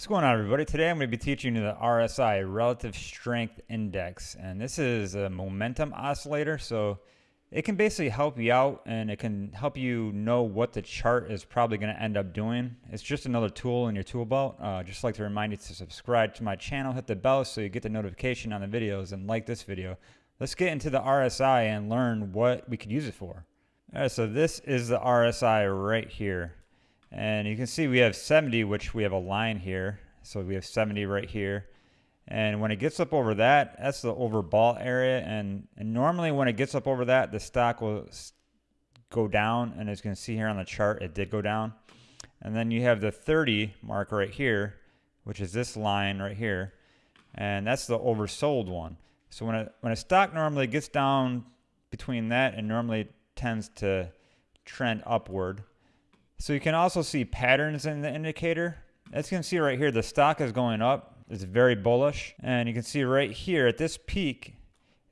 What's going on everybody? Today I'm going to be teaching you the RSI, Relative Strength Index. And this is a momentum oscillator, so it can basically help you out and it can help you know what the chart is probably going to end up doing. It's just another tool in your tool belt. Uh, just like to remind you to subscribe to my channel, hit the bell so you get the notification on the videos and like this video. Let's get into the RSI and learn what we could use it for. All right, so this is the RSI right here. And you can see we have 70, which we have a line here. So we have 70 right here. And when it gets up over that, that's the overbought area. And, and normally when it gets up over that, the stock will go down. And as you can see here on the chart, it did go down. And then you have the 30 mark right here, which is this line right here. And that's the oversold one. So when a, when a stock normally gets down between that and normally tends to trend upward, so you can also see patterns in the indicator. As you can see right here, the stock is going up. It's very bullish. And you can see right here at this peak,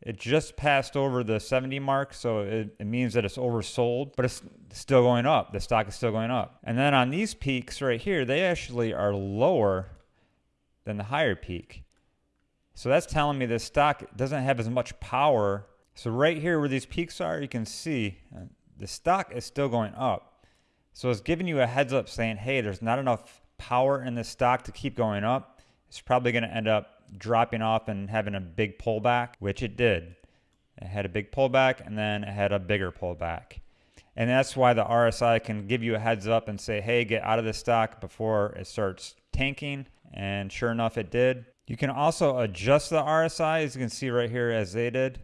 it just passed over the 70 mark, so it, it, means that it's oversold, but it's still going up. The stock is still going up. And then on these peaks right here, they actually are lower than the higher peak. So that's telling me the stock doesn't have as much power. So right here where these peaks are, you can see uh, the stock is still going up. So it's giving you a heads up saying, hey, there's not enough power in this stock to keep going up. It's probably going to end up dropping off and having a big pullback, which it did. It had a big pullback and then it had a bigger pullback. And that's why the RSI can give you a heads up and say, hey, get out of this stock before it starts tanking. And sure enough, it did. You can also adjust the RSI, as you can see right here, as they did.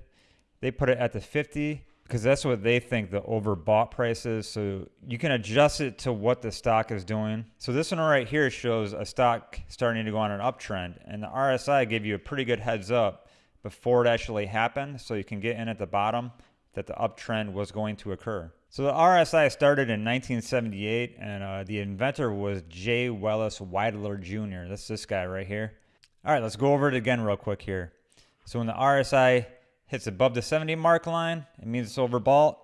They put it at the 50 because that's what they think the overbought price is. So you can adjust it to what the stock is doing. So this one right here shows a stock starting to go on an uptrend, and the RSI gave you a pretty good heads up before it actually happened. So you can get in at the bottom that the uptrend was going to occur. So the RSI started in 1978, and uh, the inventor was J. Wallace Wilder Jr. That's this guy right here. All right, let's go over it again real quick here. So when the RSI hits above the 70 mark line, it means it's overbought,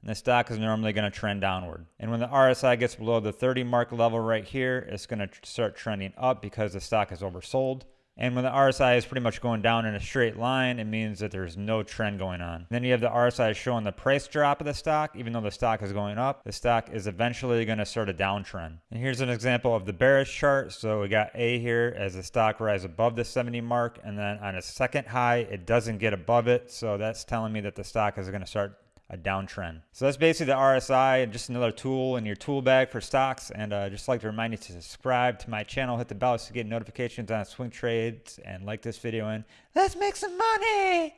and the stock is normally going to trend downward. And when the RSI gets below the 30 mark level right here, it's going to start trending up because the stock is oversold. And when the RSI is pretty much going down in a straight line, it means that there's no trend going on. Then you have the RSI showing the price drop of the stock. Even though the stock is going up, the stock is eventually going to start a downtrend. And here's an example of the bearish chart. So we got A here as the stock rise above the 70 mark. And then on a second high, it doesn't get above it. So that's telling me that the stock is going to start a downtrend. So that's basically the RSI, just another tool in your tool bag for stocks. And uh, just like to remind you to subscribe to my channel, hit the bell to get notifications on swing trades, and like this video. And let's make some money.